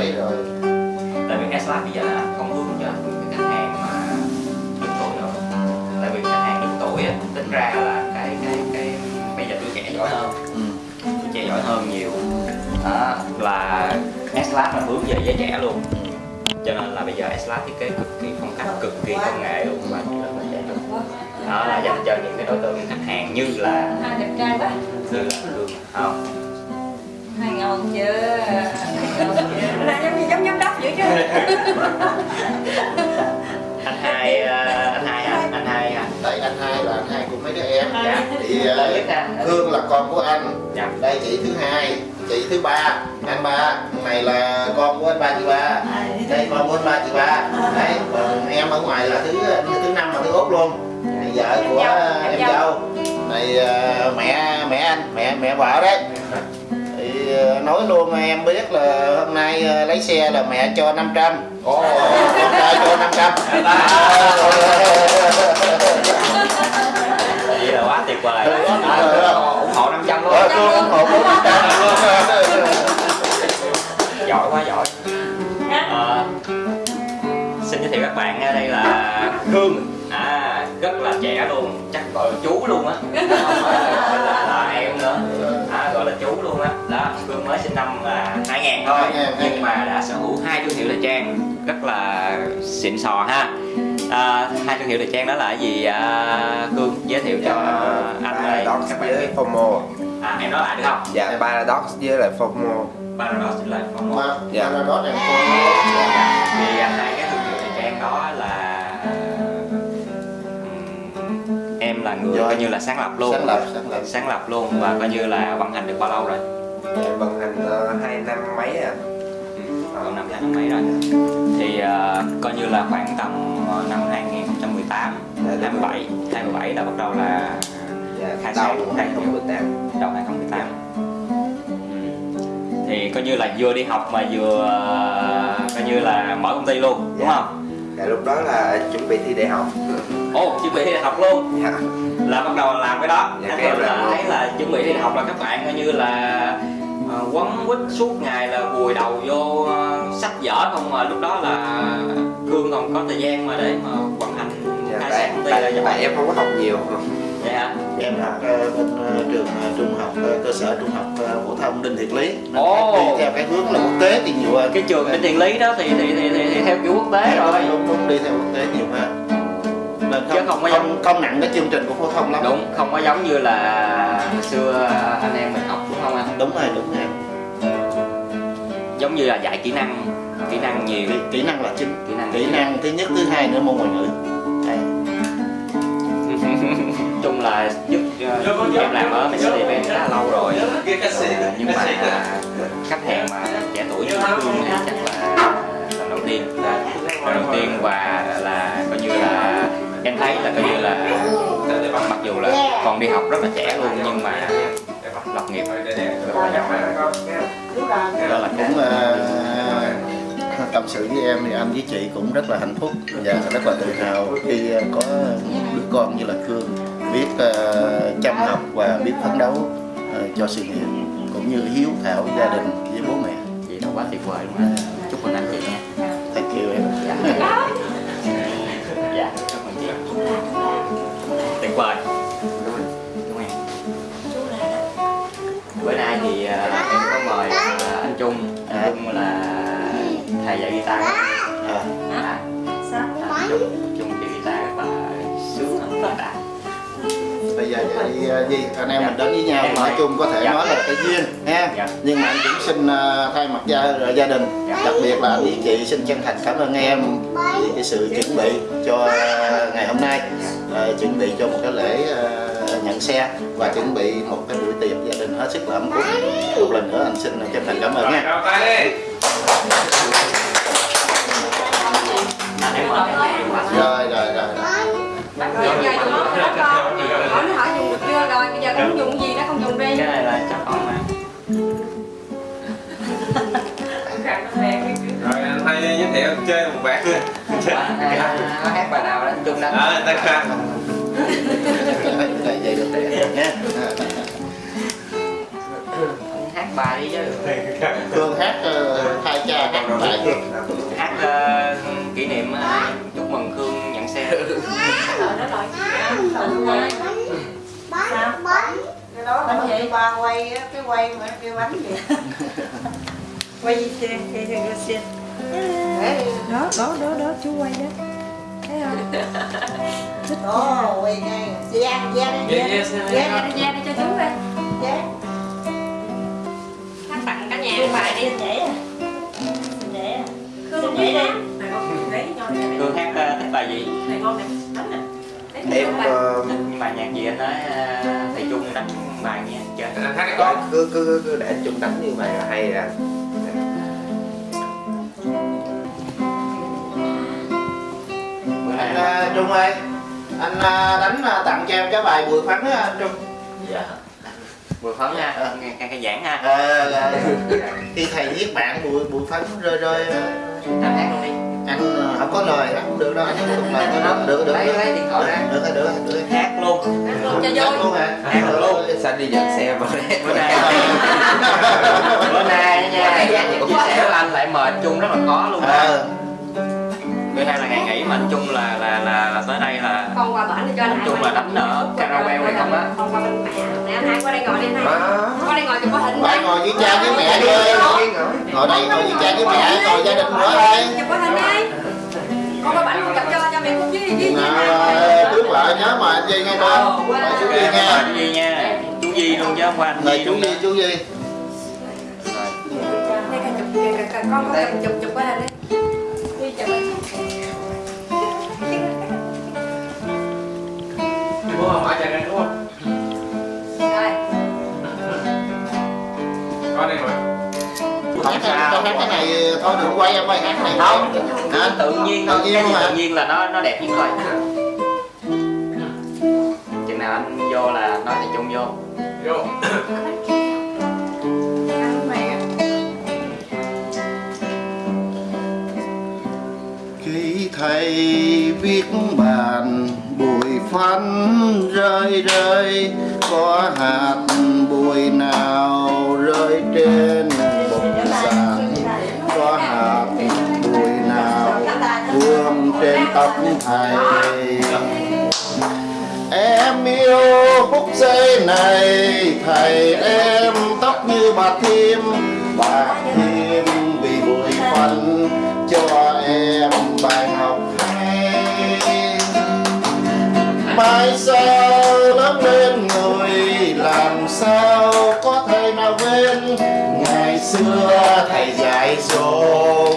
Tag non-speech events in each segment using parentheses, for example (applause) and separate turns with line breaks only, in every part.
Tại vì
rồi.
Tại vì S-Lab bây giờ là không hướng cho cái khách hàng mà đứng tuổi nữa tại vì khách hàng đứng tuổi á, tính ra là cái cái cái bây giờ tuổi trẻ giỏi hơn.
Ừ.
tuổi trẻ giỏi hơn nhiều. Đó, là S-Lab là hướng về giới trẻ luôn. Cho nên là bây giờ S-Lab thiết kế cực kỳ phong cách cực kỳ công nghệ luôn. Và rất là trẻ luôn đó là dành cho những cái đối tượng khách hàng như là
Hai đẹp trai quá.
như là không.
Hai ngon chưa? (laughs) Là giống như giống giám đốc vậy chứ. (laughs)
anh hai ờ, anh hai anh anh hai à
Tại anh hai là anh hai của mấy đứa em.
Dạ.
Thì Hương là con của anh.
Dạ.
Đây chị thứ hai Chị thứ ba Anh ba. Này là con của anh ba chị ba. Đây con của anh ba chị ba. Đấy Còn em ở ngoài là thứ thứ năm và thứ út luôn. Này vợ của
Em
em
dâu.
dâu. Này ờ, mẹ mẹ anh Mẹ mẹ vợ đấy (laughs) nói luôn em biết là hôm nay ờ, lấy xe là mẹ cho 500 Ồ, con trai cho 500
vậy là quá tuyệt vời. À, ủng hộ 500 luôn.
Ờ, tôi ủng hộ 400 luôn.
Giỏi quá giỏi. Ờ, xin giới thiệu các bạn đây là Hương. À rất là trẻ luôn. Chắc gọi chú luôn á. Không phải là, em nữa. À, là chú luôn á. Đó Hương mới sinh năm là 2000 thôi
2000,
nhưng mà đã sở hữu hai thương hiệu thời trang rất là xịn sò ha. À, hai thương hiệu thời trang đó là gì? À, Hương giới thiệu cho anh đây
Paradox
các bạn
với FOMO.
À em nói lại được không?
Dạ Paradox với lại FOMO.
Paradox là FOMO.
Mà
Dạ.
mà đó em
thì à, hai cái thương hiệu thời trang đó là em là người
Dạ.
coi như là sáng lập luôn.
Sáng lập sáng lập.
Sáng lập luôn và coi như là vận hành được bao lâu rồi?
Dạ vận hành ờ, hai năm mấy à
còn năm hai năm mấy rồi? Thì à, coi như là khoảng tầm ờ, năm 2018
Dạ, đúng
27 27 là bắt đầu là
Dạ
Khai
đầu
sáng, khai
2018
đầu 2018 thì coi như là vừa đi học mà vừa ờ, coi như là mở công ty luôn đúng
Dạ.
không?
Dạ lúc đó là chuẩn bị thi đại học
Ồ, chuẩn bị đi học luôn.
Dạ.
Là bắt đầu làm cái đó.
Dạ,
anh
em
là thấy là chuẩn bị đi học là các bạn coi như là uh, quấn quýt suốt ngày là vùi đầu vô ờ, sách vở không mà lúc đó là cương còn có thời gian mà để mà vận hành
Dạ
khai
tại,
sáng công ty
tại,
là
tại,
vậy
em không có học nhiều.
Hả?
Em học ờ, bên ờ, trường ờ, trung học ờ, cơ sở trung học ờ, phổ thông Đinh Thiệt Lý. Nên
Ồ.
đi theo cái hướng là quốc tế thì nhiều hơn.
Cái trường đến tiền lý đó thì thì, thì, thì, thì theo kiểu quốc tế rồi.
đúng đúng đi theo quốc tế nhiều hơn không nặng cái chương trình của phổ thông lắm.
Đúng không có giống như là hồi xưa anh em mình học đúng không anh?
Đúng rồi đúng rồi.
Giống như là dạy kỹ năng kỹ năng nhiều.
Kỹ, kỹ năng là chính.
Kỹ năng
kỹ năng thứ nhất thứ hai nữa môn ngoại ngữ. Đấy. (laughs)
chung là giúp ờ, em làm ở Mercedes-Benz khá là lâu rồi. Ờ, nhưng mà khách hàng mà trẻ tuổi như Phương thì chắc là lần đầu tiên. Lần đầu tiên và là coi như là em thấy là coi như là mặc dù là còn đi học rất là trẻ luôn nhưng mà lập nghiệp rất là giỏi đó là
cũng ờ, tâm sự với em thì anh với chị cũng rất là hạnh phúc và rất là tự hào khi ờ, có đứa con như là Khương biết ờ, chăm học và biết phấn đấu ờ, cho sự nghiệp cũng như hiếu thảo gia đình với bố mẹ.
Chị đó quá tuyệt vời luôn á. Chúc mừng anh chị nha ơn em. bữa nay thì ờ, em có mời ờ, anh Trung anh Trung là thầy dạy guitar.
À,
à, anh Trung Trung dạy guitar là sướng rất là đã
bây giờ vậy gì? Anh em mình đến với nhau
Em
nói
ơi.
chung có thể
Dạ.
nói là cái duyên ha?
Dạ.
nhưng mà anh cũng xin thay mặt gia gia đình.
Dạ.
đặc biệt là anh với chị xin chân thành cảm ơn em vì cái sự chuẩn bị cho ngày hôm nay Ờ, chuẩn bị cho một cái lễ ờ, nhận xe và chuẩn bị một cái buổi tiệc gia đình hết sức là ấm cúng. Một lần nữa anh xin chân thành cảm ơn nha. Rồi rồi rồi
Rồi. Đó con bây giờ không dùng gì nó không dùng đi
cái này là chắc con mà
Rồi anh hai giới thiệu chơi một bạn
nó hát bài nào đó chung đánh
À, ta khăn.
vậy vậy được trẻ nha
hát bài đi chứ
Phương hát thay cha các bài
hát kỷ niệm chúc mừng Khương nhận xe
cái đó là gì ba quay cái quay mà cái bánh gì
Quay gì xe gì xe
để
Đó đó đó đó chú quay đó. Thấy không?
Đó quay ngay gian gian
Dạ, dạ,
gian
dạ.
gian
Ra đi cho chú đây
gian
Hát tặng cả nhà bài đi.
dễ à dễ à
Khương
Vậy đi.
Khương hát ờ, thích bài gì?
Em ờ,
nhưng mà nhạc gì anh nói ờ, thầy Trung đánh bài nghe chơi
hát đi
con cứ cứ cứ- để anh chung đánh như vậy là hay à
anh Trung ơi. Anh à, đánh à, tặng cho em cái bài bụi phấn á anh Trung.
Dạ. Bụi phấn ha à, ờ. nghe, nghe cái giảng ha.
À, khi thầy viết bạn bụi bụi phấn rơi rơi
anh hát đi.
Anh à, không có lời hát cũng được đâu. Anh hát không lời có đó được được
lấy lấy điện thoại ra.
Được được được hát luôn.
Hát luôn
cho
dạ,
vui.
luôn hả?
Hát dạ, luôn.
Sao đi dẫn xe mà
bữa nay. Bữa nay nha. Giá trị của chiếc xe của anh lại mời chung rất là khó luôn à. 12 là ngày nghỉ mà nói chung là là là, là tới đây là
con qua bển cho anh
chung là đánh ở karaoke hay không á?
con qua bên mẹ. Nè anh hai qua đây ngồi đi anh hai qua đây ngồi cho có hình
phải ngồi với cha với mẹ đi. Ngồi đây ngồi với cha với mẹ ngồi gia đình nữa đây.
chụp có hình đi con qua bển luôn gặp cho cho mẹ cũng với
với trước lại nhớ mà anh Duy nghe con ờ, chú Duy nghe.
Anh Duy nha. Chú Duy luôn chứ không qua anh Duy
chú Duy chú Duy.
Con có chụp chụp qua hình đi đi chụp
Bố không? Hỏi chàng đúng không?
Rồi.
Con đây rồi.
cái- hát cái này thôi đừng quay em ơi hát cái này.
Không.
Hả?
Tự nhiên
tự nhiên luôn hả?
tự nhiên là nó nó đẹp nhất thôi chừng nào anh vô là nói thầy Trung vô.
Vô.
khi thầy viết bàn bụi rơi rơi, có hạt bụi nào rơi trên bục sàn? Có hạt bụi nào vương trên tóc thầy? Em yêu phút giây này, Thầy em tóc như bà thêm Bà thêm thầy dạy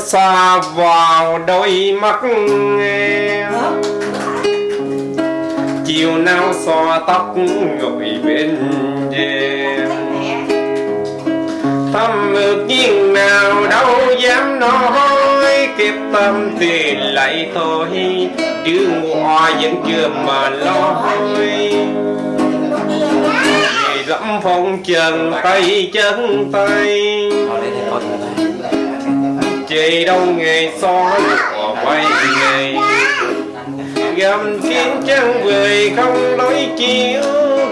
xa
vào
đôi mắt em. Chiều nào xòa tóc gội bên đêm thăm ước nhiên nào đâu dám nói kịp tâm thì lại thôi. Chứ hoa vẫn chưa mà lo Ngày lắm phong trần tay chân tay chạy đâu ngày soi bỏ quay ngày gầm chiến chân người không nói chiếu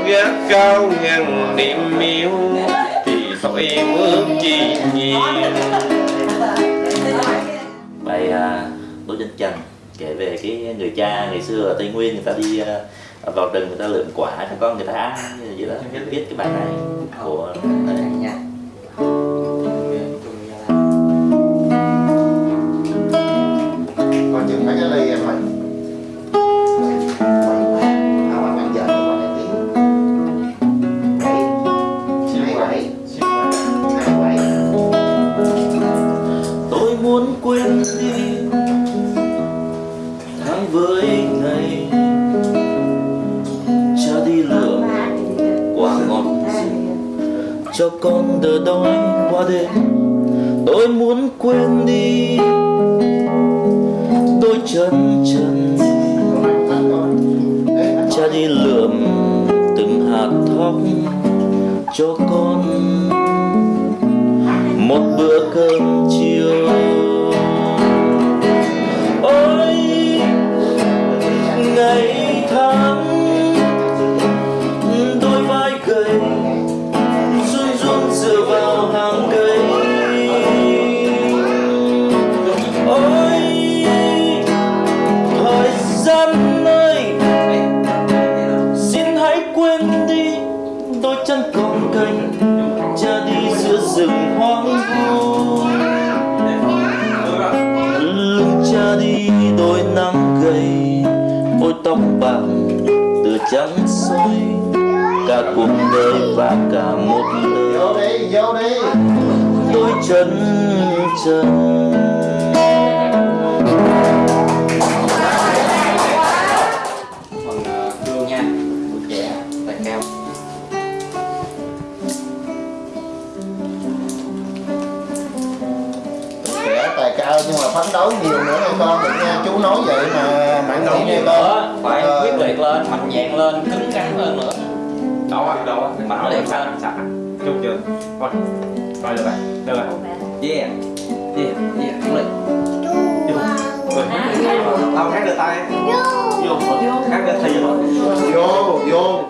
gác cao ngàn niệm miêu thì sỏi mướn chi nhiều.
Bài à, Đỗ Danh Trần kể về cái người cha ngày xưa ở Tây Nguyên người ta đi à, vào rừng người ta lượm quả không có người ta ăn vậy đó. Viết cái bài này của
còn
bữa cơm chiều. Tóc bạc từ trắng soi. Cả cuộc đời và cả một
Vô
lời
đi, vô đi.
Đôi chân trần
phần ờ,
tài cao nhưng mà phấn đấu nhiều nữa nha con. Đừng nha Chú nói vậy mà mạnh nghĩ nghe con
phải
Ờ,
quyết liệt lên mạnh dạn lên cứng rắn hơn nữa.
Đâu á đâu á
Mạnh liệt lên.
sạch chút chưa? Thôi rồi được rồi. Được rồi yeah. Yeah yeah đúng rồi tao hát được tay. Vô. Hát được thì vô
Vô, vô.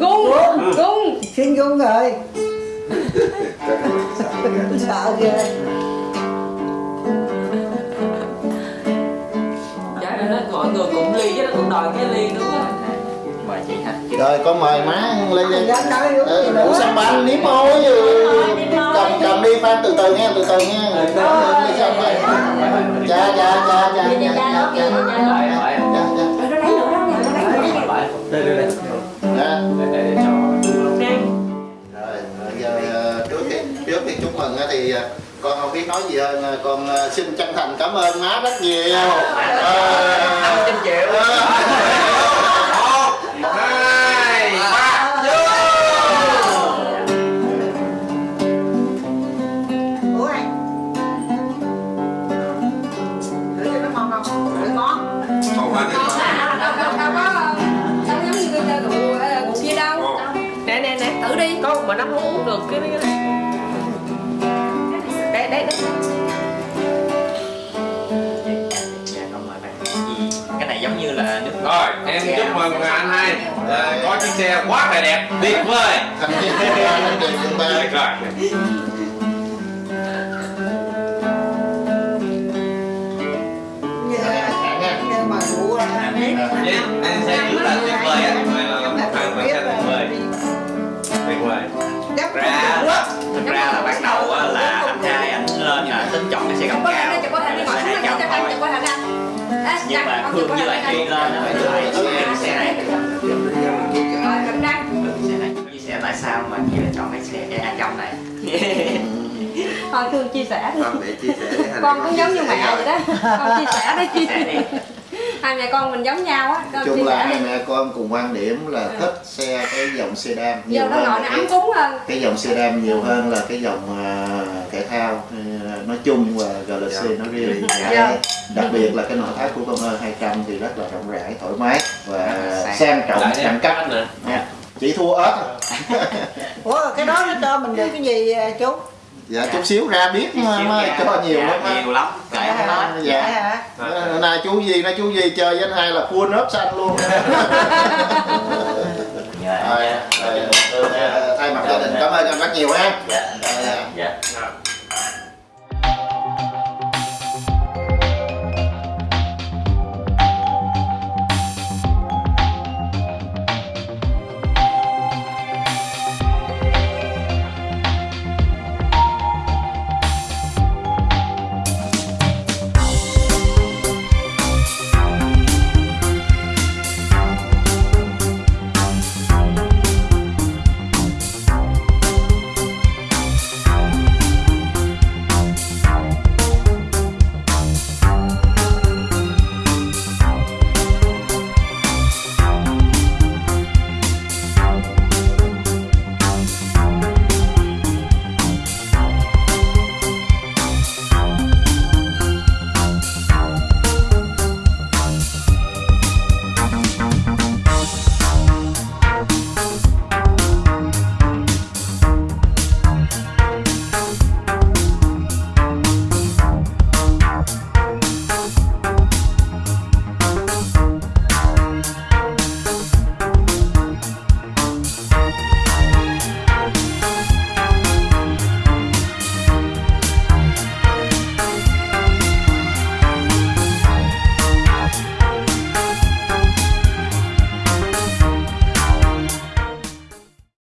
Gung gung
xin gung rồi sợ ghê
Gọi người cũng ly chứ cũng đòi cái ly nữa. Á.
mời chị ha
Rồi con mời má
gì
Ủa
nữa
sao bánh nếm môi. Cầm cầm đi Phan từ từ nghe từ từ nghe Đi xong rồi. Dạ dạ dạ dạ mừng thì con không biết nói gì hơn con xin chân thành cảm ơn má rất nhiều
năm trăm triệu
mà nó không uống được cái này
em chúc mừng anh hai. Có chiếc xe quá là đẹp, tuyệt vời. Tuyệt anh sẽ trước là tuyệt vời á tuyệt vời
chắc
ra thực ra là bắt đầu là anh trai anh lên là tính chọn nhưng mà Khương với
thể
lại. Duy lên á, lại chọn cái xe này. chia sẻ tại sao mà chị lại chọn cái xe cái A trong này. (laughs)
Thôi thương chia sẻ đi.
Con để chia sẻ
con cũng giống như mẹ vậy đó. Con chia sẻ đi.
Chia sẻ đi.
Hai mẹ con mình giống nhau á. Con chia
chung là hai mẹ con cùng quan điểm là thích xe cái dòng sedan nhiều
giờ nó
hơn
nó
cái,
ấm cúng hơn.
cái dòng sedan nhiều hơn là cái dòng à, thể thao. Ừ, nói chung và GLC nói riêng. (laughs)
Dạ.
đặc biệt là cái nội thất của con ơ 200 thì rất là rộng rãi thoải mái và
Sang.
sang trọng đẳng cấp.
Anh nè
Nha. chỉ thua ớt (laughs)
ủa cái đó nó cho mình được cái gì à, chú?
Dạ chút xíu ra biết mà, mà
Dạ,
cho nhiều
dạ,
lắm
nhiều lắm. Kể không hết
dạ.
Hả?
Ờ, này chú gì nói chú gì chơi với anh hai là full ốp xanh luôn.
Dạ, (laughs)
Rồi,
dạ.
thay mặt gia đình cảm ơn anh rất nhiều ha.
Dạ
Dạ.
dạ.
Dạ.